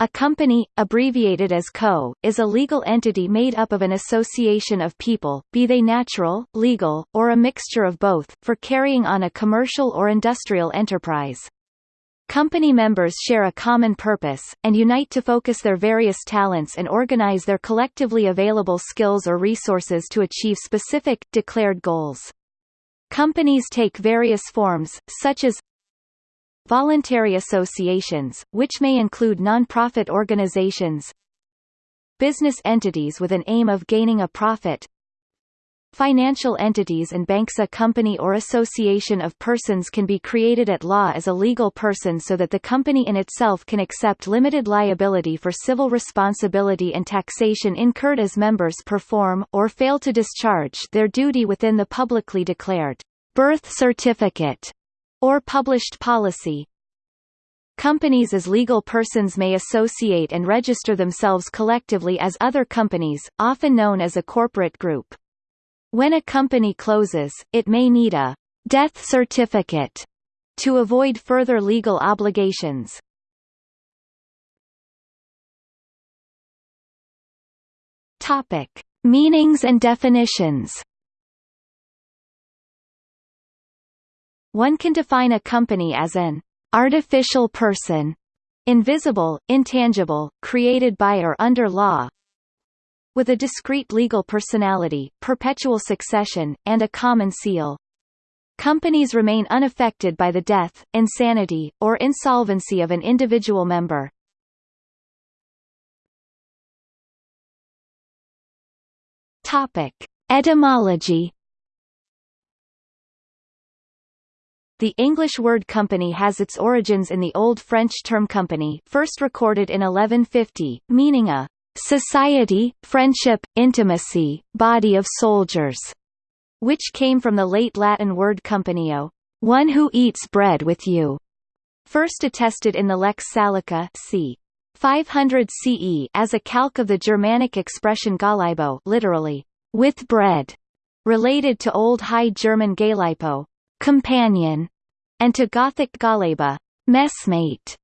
A company, abbreviated as co, is a legal entity made up of an association of people, be they natural, legal, or a mixture of both, for carrying on a commercial or industrial enterprise. Company members share a common purpose, and unite to focus their various talents and organize their collectively available skills or resources to achieve specific, declared goals. Companies take various forms, such as Voluntary associations, which may include non-profit organizations Business entities with an aim of gaining a profit Financial entities and banks. A company or association of persons can be created at law as a legal person so that the company in itself can accept limited liability for civil responsibility and taxation incurred as members perform, or fail to discharge their duty within the publicly declared birth certificate or published policy. Companies as legal persons may associate and register themselves collectively as other companies, often known as a corporate group. When a company closes, it may need a death certificate to avoid further legal obligations. Topic: Meanings and definitions. One can define a company as an artificial person, invisible, intangible, created by or under law, with a discrete legal personality, perpetual succession, and a common seal. Companies remain unaffected by the death, insanity, or insolvency of an individual member. Topic. Etymology The English word company has its origins in the Old French term compagnie first recorded in 1150, meaning a society, friendship, intimacy, body of soldiers, which came from the late Latin word companio, one who eats bread with you, first attested in the Lex Salica c. 500 CE as a calque of the Germanic expression gahlaibo literally, with bread, related to Old High German galeipo, companion, and to Gothic gahlaiba, messmate.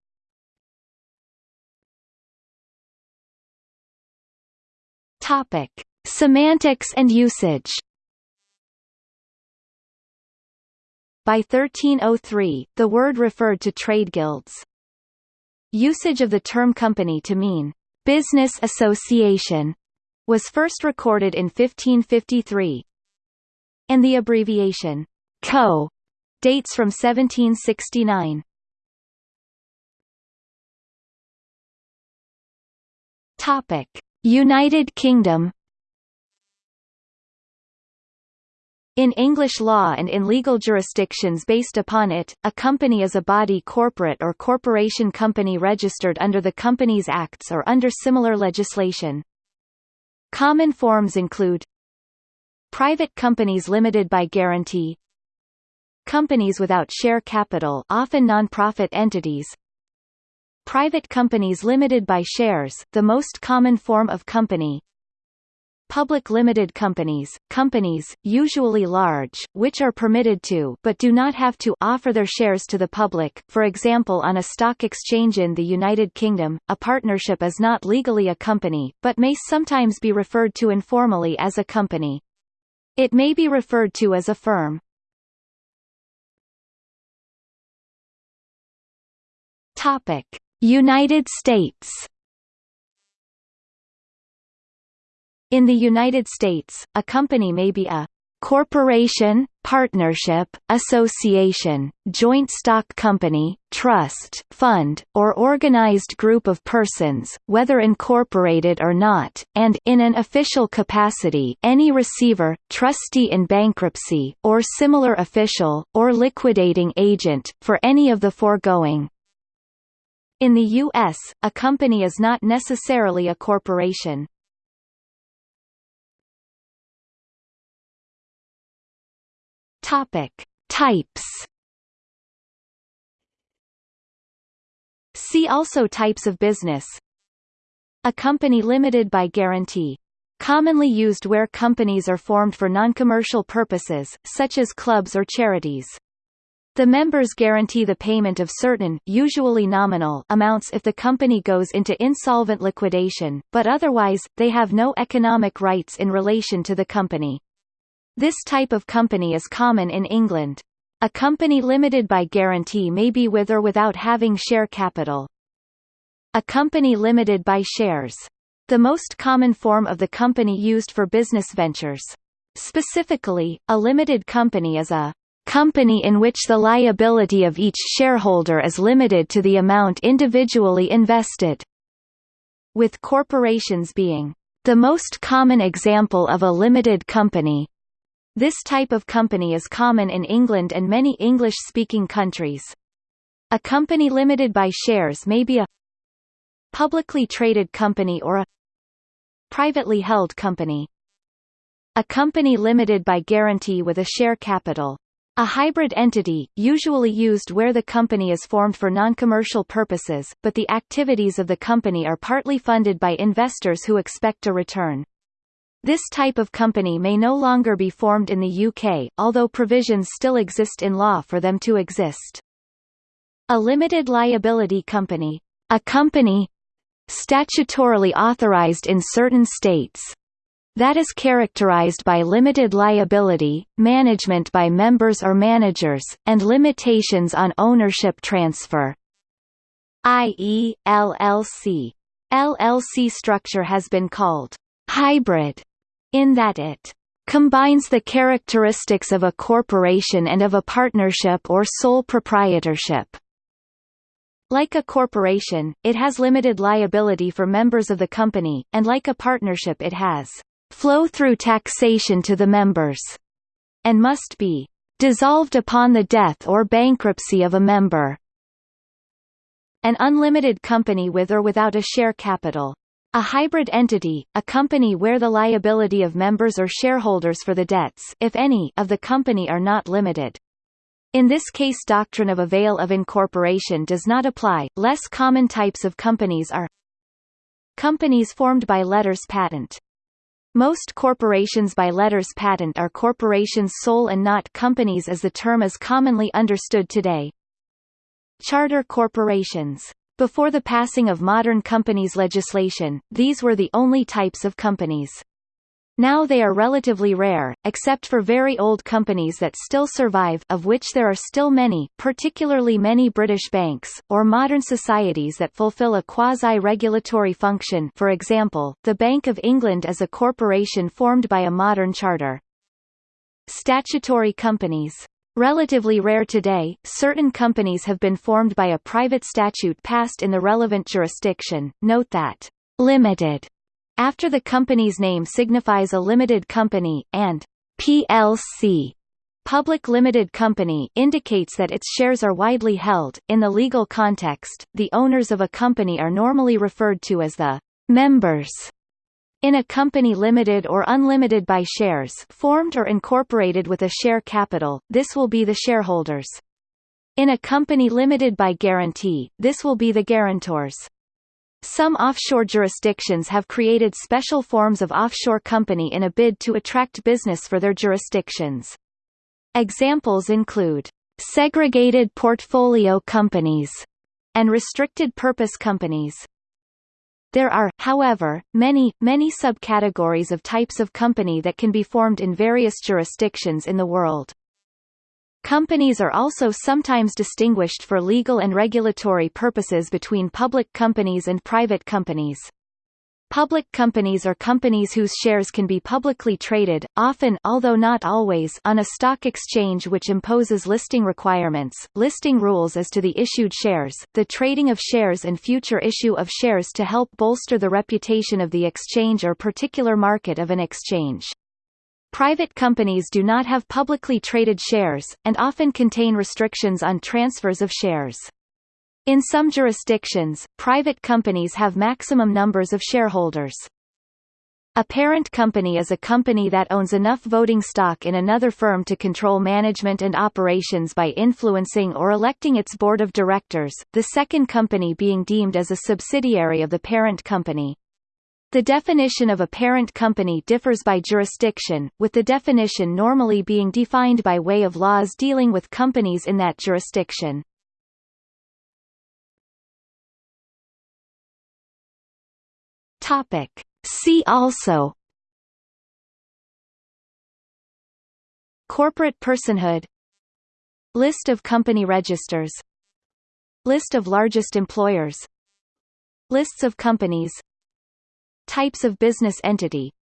Topic: Semantics and usage. By 1303, the word referred to trade guilds. Usage of the term company to mean business association was first recorded in 1553, and the abbreviation Co. dates from 1769. Topic: United Kingdom In English law and in legal jurisdictions based upon it, a company is a body corporate or corporation company registered under the Companies Acts or under similar legislation. Common forms include Private companies limited by guarantee Companies without share capital often non-profit entities Private companies limited by shares the most common form of company Public limited companies, companies, usually large, which are permitted to but do not have to offer their shares to the public for example on a stock exchange in the United Kingdom, a partnership is not legally a company, but may sometimes be referred to informally as a company. It may be referred to as a firm. Topic: United States. In the United States, a company may be a corporation, partnership, association, joint stock company, trust, fund, or organized group of persons, whether incorporated or not, and in an official capacity any receiver, trustee in bankruptcy, or similar official, or liquidating agent, for any of the foregoing. In the U.S., a company is not necessarily a corporation. Topic: Types. See also types of business. A company limited by guarantee. Commonly used where companies are formed for non-commercial purposes, such as clubs or charities. The members guarantee the payment of certain usually nominal amounts if the company goes into insolvent liquidation, but otherwise, they have no economic rights in relation to the company. This type of company is common in England. A company limited by guarantee may be with or without having share capital. A company limited by shares. The most common form of the company used for business ventures. Specifically, a limited company is a company in which the liability of each shareholder is limited to the amount individually invested. With corporations being the most common example of a limited company. This type of company is common in England and many English-speaking countries. A company limited by shares may be a publicly traded company or a privately held company. A company limited by guarantee with a share capital. A hybrid entity, usually used where the company is formed for non-commercial purposes, but the activities of the company are partly funded by investors who expect a return. This type of company may no longer be formed in the UK, although provisions still exist in law for them to exist. A limited liability company. A company statutorily authorized in certain states that is characterized by limited liability, management by members or managers, and limitations on ownership transfer. i.e., LLC. LLC structure has been called hybrid in that it combines the characteristics of a corporation and of a partnership or sole proprietorship. Like a corporation, it has limited liability for members of the company, and like a partnership it has flow-through taxation to the members, and must be dissolved upon the death or bankruptcy of a member. An unlimited company with or without a share capital. A hybrid entity, a company where the liability of members or shareholders for the debts if any, of the company are not limited. In this case doctrine of a veil of incorporation does not apply. Less common types of companies are Companies formed by letters patent most corporations by letters patent are corporations sole and not companies as the term is commonly understood today. Charter corporations. Before the passing of modern companies legislation, these were the only types of companies. Now they are relatively rare, except for very old companies that still survive of which there are still many, particularly many British banks, or modern societies that fulfill a quasi-regulatory function for example, the Bank of England is a corporation formed by a modern charter. Statutory companies. Relatively rare today, certain companies have been formed by a private statute passed in the relevant jurisdiction. Note that limited after the company's name signifies a limited company, and PLC Public Limited Company indicates that its shares are widely held. In the legal context, the owners of a company are normally referred to as the members. In a company limited or unlimited by shares formed or incorporated with a share capital, this will be the shareholders. In a company limited by guarantee, this will be the guarantors. Some offshore jurisdictions have created special forms of offshore company in a bid to attract business for their jurisdictions. Examples include segregated portfolio companies and restricted purpose companies. There are, however, many, many subcategories of types of company that can be formed in various jurisdictions in the world. Companies are also sometimes distinguished for legal and regulatory purposes between public companies and private companies. Public companies are companies whose shares can be publicly traded, often although not always on a stock exchange which imposes listing requirements, listing rules as to the issued shares, the trading of shares and future issue of shares to help bolster the reputation of the exchange or particular market of an exchange. Private companies do not have publicly traded shares, and often contain restrictions on transfers of shares. In some jurisdictions, private companies have maximum numbers of shareholders. A parent company is a company that owns enough voting stock in another firm to control management and operations by influencing or electing its board of directors, the second company being deemed as a subsidiary of the parent company. The definition of a parent company differs by jurisdiction, with the definition normally being defined by way of laws dealing with companies in that jurisdiction. Topic. See also Corporate personhood List of company registers List of largest employers Lists of companies Types of business entity